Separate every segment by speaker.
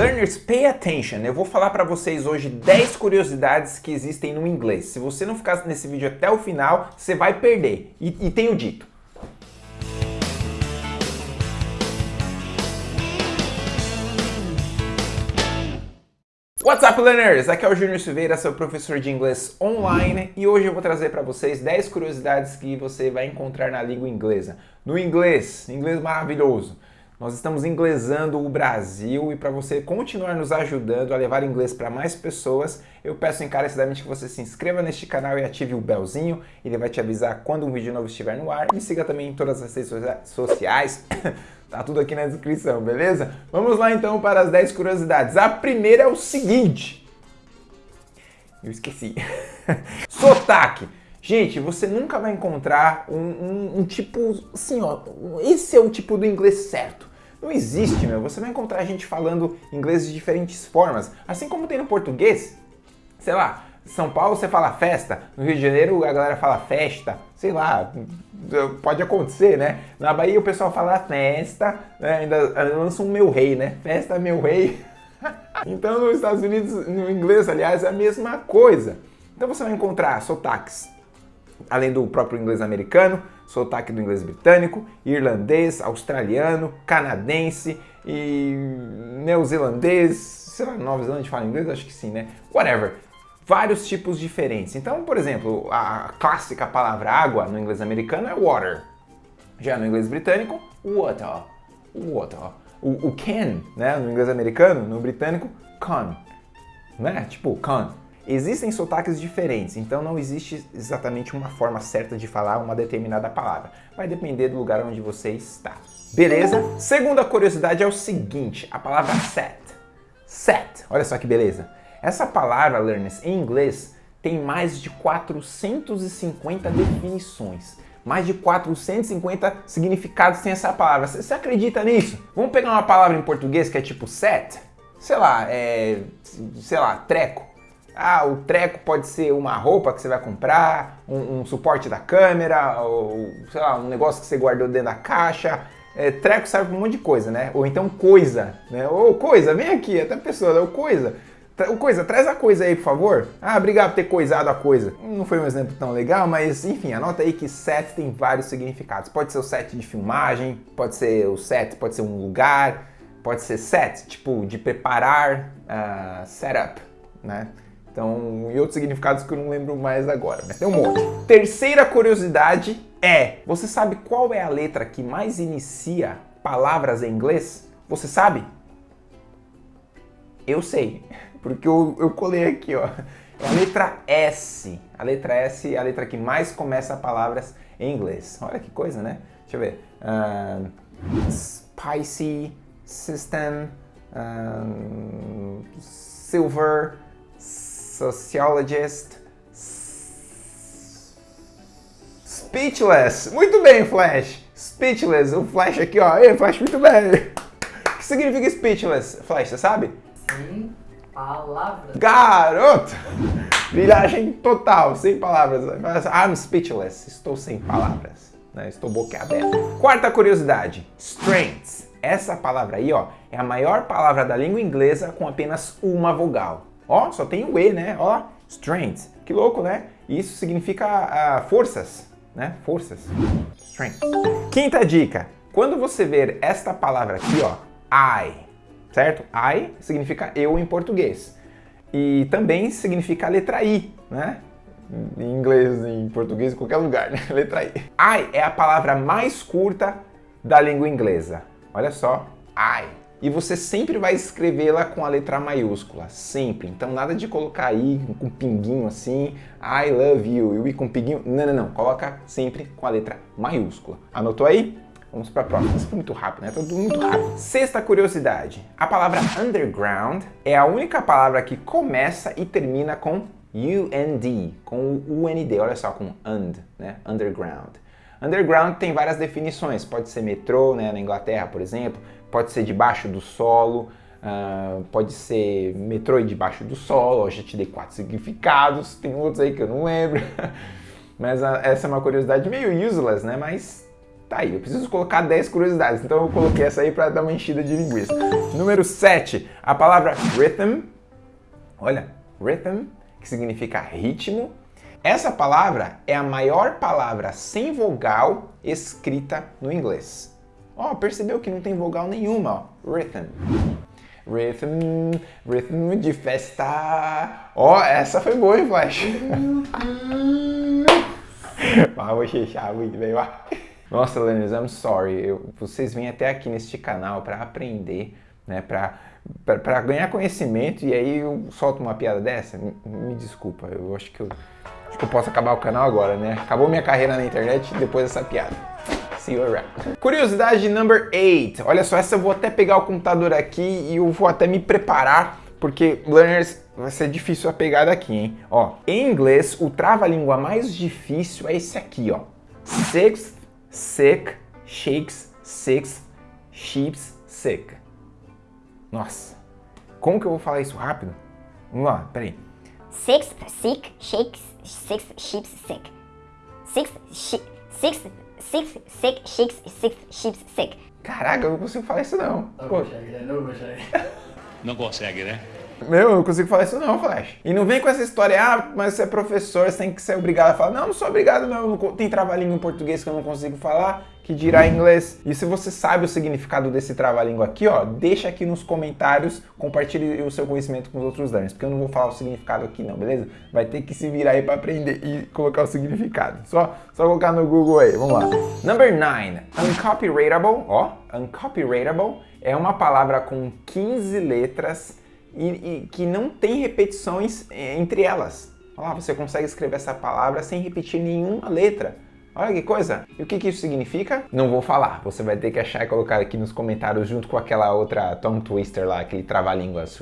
Speaker 1: Learners, pay attention. Eu vou falar para vocês hoje 10 curiosidades que existem no inglês. Se você não ficar nesse vídeo até o final, você vai perder. E, e tenho dito. What's up, learners? Aqui é o Júnior Silveira, seu professor de inglês online e hoje eu vou trazer para vocês 10 curiosidades que você vai encontrar na língua inglesa. No inglês, inglês maravilhoso. Nós estamos inglesando o Brasil e para você continuar nos ajudando a levar inglês para mais pessoas, eu peço encarecidamente que você se inscreva neste canal e ative o belzinho, ele vai te avisar quando um vídeo novo estiver no ar. Me siga também em todas as redes sociais, tá tudo aqui na descrição, beleza? Vamos lá então para as 10 curiosidades. A primeira é o seguinte, eu esqueci, sotaque. Gente, você nunca vai encontrar um, um, um, tipo assim, ó, esse é o tipo do inglês certo. Não existe, meu. Você vai encontrar gente falando inglês de diferentes formas. Assim como tem no português. Sei lá, São Paulo você fala festa, no Rio de Janeiro a galera fala festa. Sei lá, pode acontecer, né? Na Bahia o pessoal fala festa, né? ainda lança um meu rei, né? Festa meu rei. então nos Estados Unidos, no inglês, aliás, é a mesma coisa. Então você vai encontrar sotaques além do próprio inglês americano, sotaque do inglês britânico, irlandês, australiano, canadense e neozelandês, sei lá, Nova Zelândia fala inglês? Acho que sim, né? Whatever. Vários tipos diferentes. Então, por exemplo, a clássica palavra água no inglês americano é water. Já no inglês britânico, water. Water. O, o can, né, no inglês americano, no britânico, con. Né? Tipo, con. Existem sotaques diferentes, então não existe exatamente uma forma certa de falar uma determinada palavra. Vai depender do lugar onde você está. Beleza? Segunda curiosidade é o seguinte, a palavra set. Set, olha só que beleza. Essa palavra, learners, em inglês, tem mais de 450 definições. Mais de 450 significados tem essa palavra. Você acredita nisso? Vamos pegar uma palavra em português que é tipo set? Sei lá, é... sei lá, treco. Ah, o treco pode ser uma roupa que você vai comprar, um, um suporte da câmera, ou sei lá, um negócio que você guardou dentro da caixa. É, treco serve para um monte de coisa, né? Ou então coisa, né? Ou coisa, vem aqui, até pessoa, né? ou coisa. O coisa, traz a coisa aí, por favor. Ah, obrigado por ter coisado a coisa. Não foi um exemplo tão legal, mas enfim, anota aí que set tem vários significados. Pode ser o set de filmagem, pode ser o set, pode ser um lugar, pode ser set, tipo de preparar, uh, setup, né? Então, e outros significados que eu não lembro mais agora, mas tem um monte. Terceira curiosidade é, você sabe qual é a letra que mais inicia palavras em inglês? Você sabe? Eu sei, porque eu, eu colei aqui, ó. É a letra S. A letra S é a letra que mais começa palavras em inglês. Olha que coisa, né? Deixa eu ver. Uh, spicy, system, silver, Sociologist. Speechless. Muito bem, Flash. Speechless. O Flash aqui, ó. Ei, Flash, muito bem. O que significa speechless, Flash, você sabe?
Speaker 2: Sem palavras.
Speaker 1: Garoto! Viragem total, sem palavras. I'm speechless. Estou sem palavras. Né? Estou boquiaberto. Quarta curiosidade. Strengths. Essa palavra aí, ó, é a maior palavra da língua inglesa com apenas uma vogal. Ó, só tem o E, né? Ó, strength. Que louco, né? Isso significa uh, forças, né? Forças. Strength. Quinta dica. Quando você ver esta palavra aqui, ó, I, certo? I significa eu em português. E também significa a letra I, né? Em inglês, em português, em qualquer lugar, né? Letra I. I é a palavra mais curta da língua inglesa. Olha só, I e você sempre vai escrevê-la com a letra maiúscula, sempre. Então nada de colocar aí com pinguinho assim, I love you, e o I com pinguinho, não, não, não, coloca sempre com a letra maiúscula. Anotou aí? Vamos para a próxima. Isso foi muito rápido, né? Tudo muito rápido. Sexta curiosidade. A palavra underground é a única palavra que começa e termina com UND, com o UND, olha só, com and, né? Underground. Underground tem várias definições, pode ser metrô, né, na Inglaterra, por exemplo, pode ser debaixo do solo, uh, pode ser metrô debaixo do solo, eu já te dei quatro significados, tem outros aí que eu não lembro, mas uh, essa é uma curiosidade meio useless, né, mas tá aí. Eu preciso colocar 10 curiosidades, então eu coloquei essa aí para dar uma enchida de linguiça. Número 7, a palavra rhythm. Olha, rhythm, que significa ritmo. Essa palavra é a maior palavra sem vogal escrita no inglês. Ó, oh, percebeu que não tem vogal nenhuma, ó. Rhythm. Rhythm, rhythm de festa. Ó, oh, essa foi boa, hein, Flash? Vamos fechar muito bem, vai. Nossa, Lenis, I'm sorry. Eu, vocês vêm até aqui neste canal para aprender, né? Para ganhar conhecimento e aí eu solto uma piada dessa? Me, me desculpa, eu acho que eu, acho que eu posso acabar o canal agora, né? Acabou minha carreira na internet depois dessa piada. You around. Curiosidade number 8. Olha só, essa eu vou até pegar o computador aqui e eu vou até me preparar, porque, learners, vai ser difícil a pegada aqui, hein? Ó, em inglês, o trava-língua mais difícil é esse aqui, ó. Sixth sick, shakes, six, sheeps, sick. Nossa, como que eu vou falar isso rápido? Vamos lá, peraí.
Speaker 3: Six, sick, shakes, six, sheeps, sick. Six, she, six, six, sick, shakes, six, sheeps, sick.
Speaker 1: Caraca, eu não consigo falar isso não.
Speaker 2: Não consegue, né? Não consegue.
Speaker 4: Não consegue, né?
Speaker 1: Meu, eu não consigo falar isso não, Flash. E não vem com essa história, ah, mas você é professor, você tem que ser obrigado a falar. Não, não sou obrigado não, tem trava-língua em português que eu não consigo falar, que dirá inglês. E se você sabe o significado desse trava-língua aqui, ó, deixa aqui nos comentários, compartilhe o seu conhecimento com os outros learners, porque eu não vou falar o significado aqui não, beleza? Vai ter que se virar aí para aprender e colocar o significado. Só, só colocar no Google aí, vamos lá. Number 9, uncopyrightable, ó, uncopyrightable é uma palavra com 15 letras e, e que não tem repetições é, entre elas. Olha lá, você consegue escrever essa palavra sem repetir nenhuma letra. Olha que coisa! E o que, que isso significa? Não vou falar, você vai ter que achar e colocar aqui nos comentários junto com aquela outra tongue twister lá, aquele trava-línguas.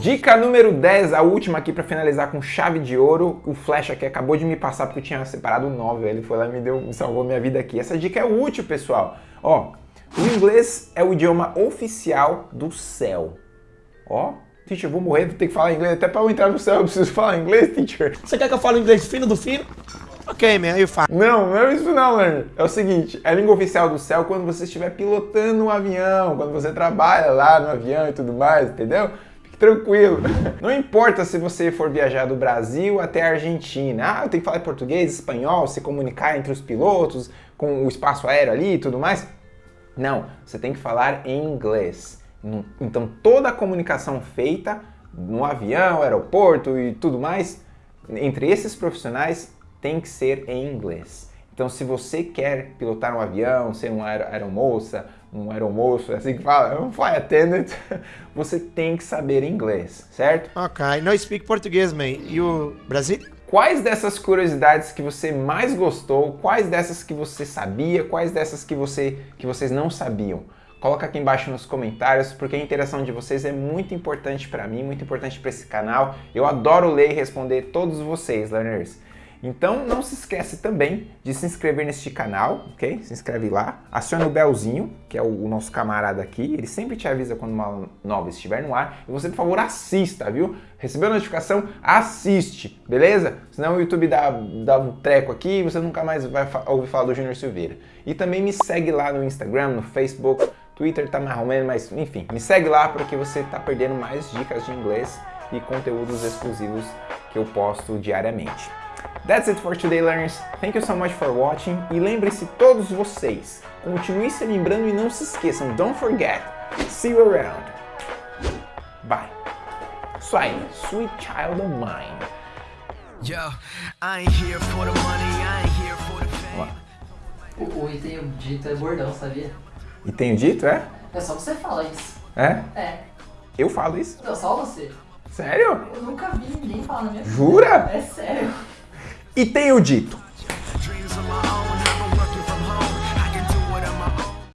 Speaker 1: Dica número 10, a última aqui para finalizar com chave de ouro. O Flash aqui acabou de me passar porque eu tinha separado 9, ele foi lá e me, deu, me salvou minha vida aqui. Essa dica é útil, pessoal. Ó, o inglês é o idioma oficial do céu. Ó, teacher, vou morrer, vou ter que falar inglês. Até para eu entrar no céu eu preciso falar inglês, teacher.
Speaker 5: Você quer que eu fale inglês fino do fino? Ok, man, you fine.
Speaker 1: Não, não é isso não, learner. É o seguinte, é a língua oficial do céu quando você estiver pilotando um avião, quando você trabalha lá no avião e tudo mais, entendeu? Fique tranquilo. Não importa se você for viajar do Brasil até a Argentina. Ah, eu tenho que falar português, espanhol, se comunicar entre os pilotos, com o espaço aéreo ali e tudo mais. Não, você tem que falar em inglês. Então toda a comunicação feita no avião, aeroporto e tudo mais, entre esses profissionais tem que ser em inglês. Então se você quer pilotar um avião, ser um aer aeromoça, um aeromoço, é assim que fala, um flight attendant, você tem que saber inglês, certo?
Speaker 5: Ok, não speak português, man. E o Brasil?
Speaker 1: Quais dessas curiosidades que você mais gostou, quais dessas que você sabia, quais dessas que, você, que vocês não sabiam? Coloca aqui embaixo nos comentários, porque a interação de vocês é muito importante para mim, muito importante para esse canal. Eu adoro ler e responder todos vocês, learners. Então não se esquece também de se inscrever neste canal, ok? Se inscreve lá, acione o belzinho, que é o, nosso camarada aqui, ele sempre te avisa quando uma nova estiver no ar, e você, por favor, assista, viu? Recebeu a notificação? Assiste, beleza? Senão o YouTube dá, dá um treco aqui e você nunca mais vai ouvir falar do Júnior Silveira. E também me segue lá no Instagram, no Facebook, Twitter tá mais ou menos, mas enfim, me segue lá porque você tá perdendo mais dicas de inglês e conteúdos exclusivos que eu posto diariamente. That's it for today, learners. Thank you so much for watching. E lembre-se, todos vocês, continue se lembrando e não se esqueçam. Don't forget. See you around. Bye. Isso aí, sweet child of mine. Yo, I ain't here for the money, I ain't here for the fame.
Speaker 2: O, o e tenho dito é bordão, sabia?
Speaker 1: E tenho dito, é?
Speaker 2: É só você falar isso.
Speaker 1: É?
Speaker 2: É.
Speaker 1: Eu falo isso?
Speaker 2: Não, só você.
Speaker 1: Sério?
Speaker 2: Eu nunca vi ninguém falar na minha vida.
Speaker 1: Jura?
Speaker 2: É sério.
Speaker 1: E tenho dito.